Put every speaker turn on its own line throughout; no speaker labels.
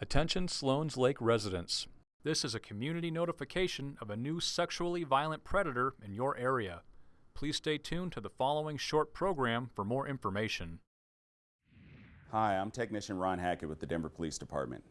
Attention Sloan's Lake residents. This is a community notification of a new sexually violent predator in your area. Please stay tuned to the following short program for more information.
Hi, I'm Technician Ron Hackett with the Denver Police Department.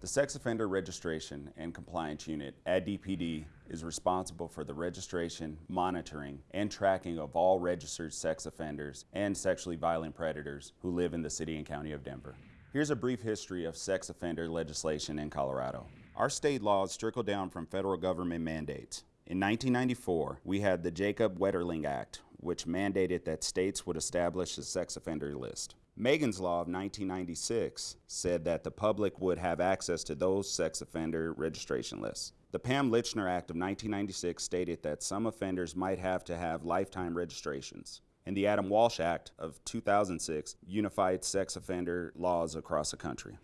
The Sex Offender Registration and Compliance Unit at DPD is responsible for the registration, monitoring, and tracking of all registered sex offenders and sexually violent predators who live in the City and County of Denver. Here's a brief history of sex offender legislation in Colorado. Our state laws trickle down from federal government mandates. In 1994, we had the Jacob Wetterling Act, which mandated that states would establish a sex offender list. Megan's Law of 1996 said that the public would have access to those sex offender registration lists. The Pam Lychner Act of 1996 stated that some offenders might have to have lifetime registrations. And the Adam Walsh Act of 2006 unified sex offender laws across the country.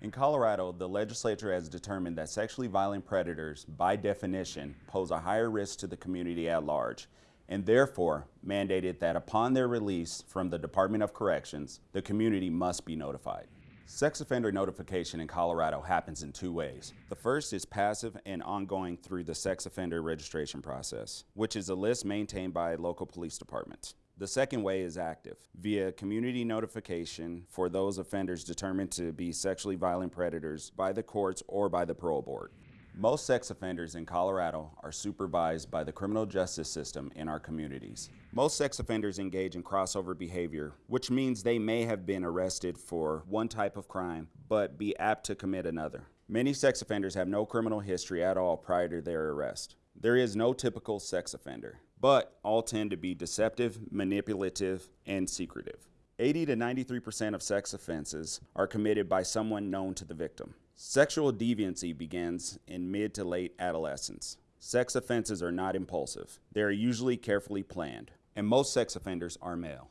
In Colorado, the legislature has determined that sexually violent predators, by definition, pose a higher risk to the community at large and therefore mandated that upon their release from the Department of Corrections, the community must be notified. Sex offender notification in Colorado happens in two ways. The first is passive and ongoing through the sex offender registration process, which is a list maintained by local police departments. The second way is active, via community notification for those offenders determined to be sexually violent predators by the courts or by the parole board. Most sex offenders in Colorado are supervised by the criminal justice system in our communities. Most sex offenders engage in crossover behavior, which means they may have been arrested for one type of crime, but be apt to commit another. Many sex offenders have no criminal history at all prior to their arrest. There is no typical sex offender, but all tend to be deceptive, manipulative, and secretive. 80 to 93% of sex offenses are committed by someone known to the victim. Sexual deviancy begins in mid to late adolescence. Sex offenses are not impulsive. They are usually carefully planned, and most sex offenders are male.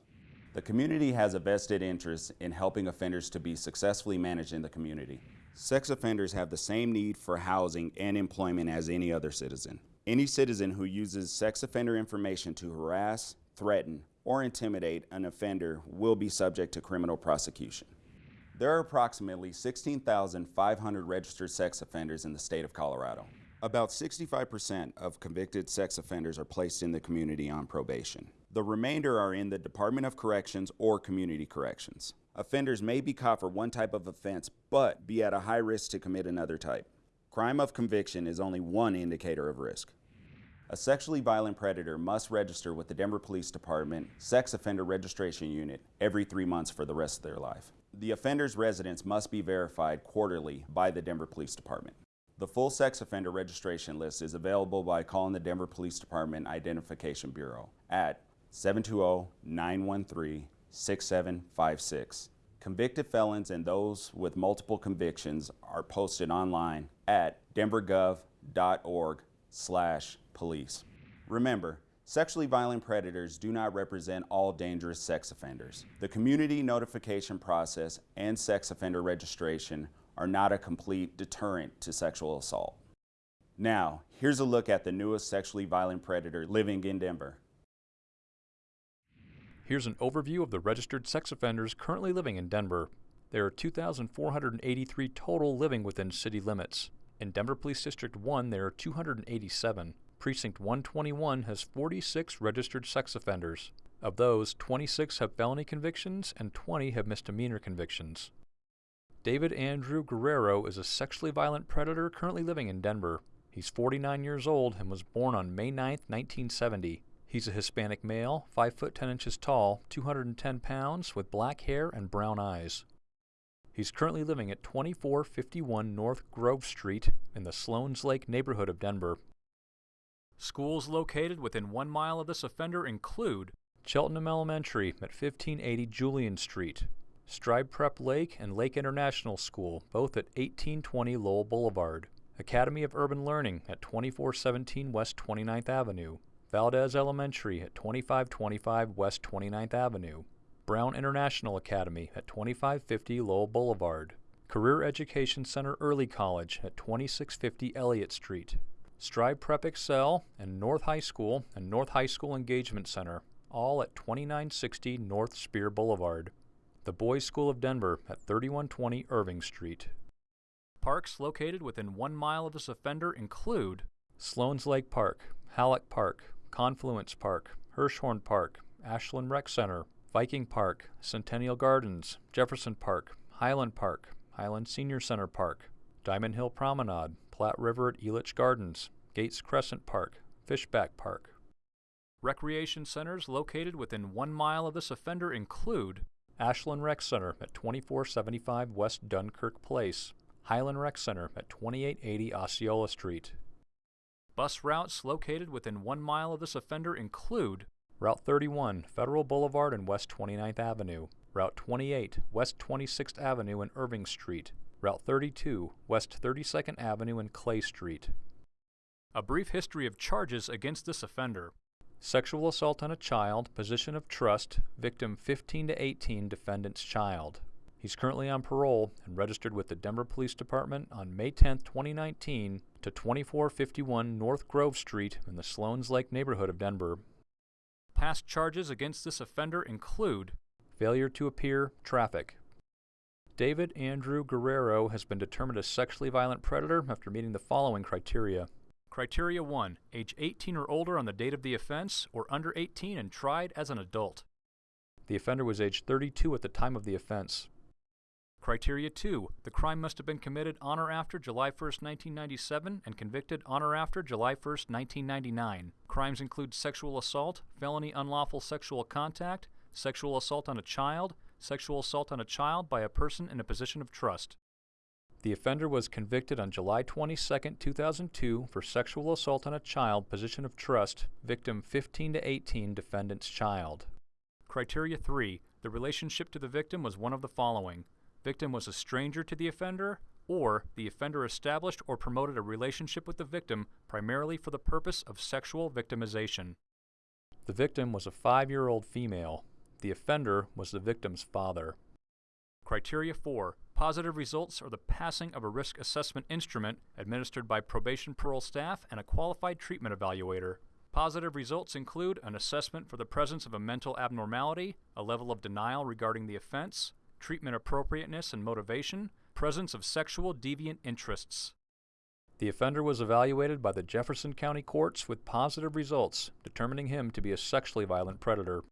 The community has a vested interest in helping offenders to be successfully managed in the community. Sex offenders have the same need for housing and employment as any other citizen. Any citizen who uses sex offender information to harass, threaten, or intimidate an offender will be subject to criminal prosecution. There are approximately 16,500 registered sex offenders in the state of Colorado. About 65% of convicted sex offenders are placed in the community on probation. The remainder are in the Department of Corrections or Community Corrections. Offenders may be caught for one type of offense, but be at a high risk to commit another type. Crime of conviction is only one indicator of risk. A sexually violent predator must register with the Denver Police Department Sex Offender Registration Unit every three months for the rest of their life. The offender's residence must be verified quarterly by the Denver Police Department. The full sex offender registration list is available by calling the Denver Police Department Identification Bureau at 720-913-6756. Convicted felons and those with multiple convictions are posted online at denvergov.org slash police. Remember, Sexually violent predators do not represent all dangerous sex offenders. The community notification process and sex offender registration are not a complete deterrent to sexual assault. Now, here's a look at the newest sexually violent predator living in Denver.
Here's an overview of the registered sex offenders currently living in Denver. There are 2,483 total living within city limits. In Denver Police District 1, there are 287. Precinct 121 has 46 registered sex offenders. Of those, 26 have felony convictions and 20 have misdemeanor convictions. David Andrew Guerrero is a sexually violent predator currently living in Denver. He's 49 years old and was born on May 9, 1970. He's a Hispanic male, 5 foot 10 inches tall, 210 pounds, with black hair and brown eyes. He's currently living at 2451 North Grove Street in the Sloan's Lake neighborhood of Denver. Schools located within one mile of this offender include Cheltenham Elementary at 1580 Julian Street, Strive Prep Lake and Lake International School, both at 1820 Lowell Boulevard, Academy of Urban Learning at 2417 West 29th Avenue, Valdez Elementary at 2525 West 29th Avenue, Brown International Academy at 2550 Lowell Boulevard, Career Education Center Early College at 2650 Eliot Street, Strive Prep Excel, and North High School and North High School Engagement Center, all at 2960 North Speer Boulevard. The Boys School of Denver at 3120 Irving Street. Parks located within one mile of this offender include Sloan's Lake Park, Hallack Park, Confluence Park, Hirshorn Park, Ashland Rec Center, Viking Park, Centennial Gardens, Jefferson Park, Highland Park, Highland Senior Center Park, Diamond Hill Promenade, Platte River at Elitch Gardens, Gates Crescent Park, Fishback Park. Recreation centers located within one mile of this offender include Ashland Rec Center at 2475 West Dunkirk Place, Highland Rec Center at 2880 Osceola Street. Bus routes located within one mile of this offender include Route 31, Federal Boulevard and West 29th Avenue, Route 28, West 26th Avenue and Irving Street, Route 32, West 32nd Avenue and Clay Street. A brief history of charges against this offender. Sexual assault on a child, position of trust, victim 15 to 18, defendant's child. He's currently on parole and registered with the Denver Police Department on May 10, 2019 to 2451 North Grove Street in the Sloan's Lake neighborhood of Denver. Past charges against this offender include failure to appear, traffic. David Andrew Guerrero has been determined a sexually violent predator after meeting the following criteria. Criteria 1. Age 18 or older on the date of the offense, or under 18 and tried as an adult. The offender was age 32 at the time of the offense. Criteria 2. The crime must have been committed on or after July 1, 1997 and convicted on or after July 1, 1999. Crimes include sexual assault, felony unlawful sexual contact, sexual assault on a child, sexual assault on a child by a person in a position of trust. The offender was convicted on July 22, 2002 for sexual assault on a child, position of trust, victim 15 to 18, defendant's child. Criteria 3. The relationship to the victim was one of the following. Victim was a stranger to the offender, or the offender established or promoted a relationship with the victim primarily for the purpose of sexual victimization. The victim was a five-year-old female. The offender was the victim's father. Criteria 4. Positive results are the passing of a risk assessment instrument administered by probation parole staff and a qualified treatment evaluator. Positive results include an assessment for the presence of a mental abnormality, a level of denial regarding the offense, treatment appropriateness and motivation, presence of sexual deviant interests. The offender was evaluated by the Jefferson County courts with positive results, determining him to be a sexually violent predator.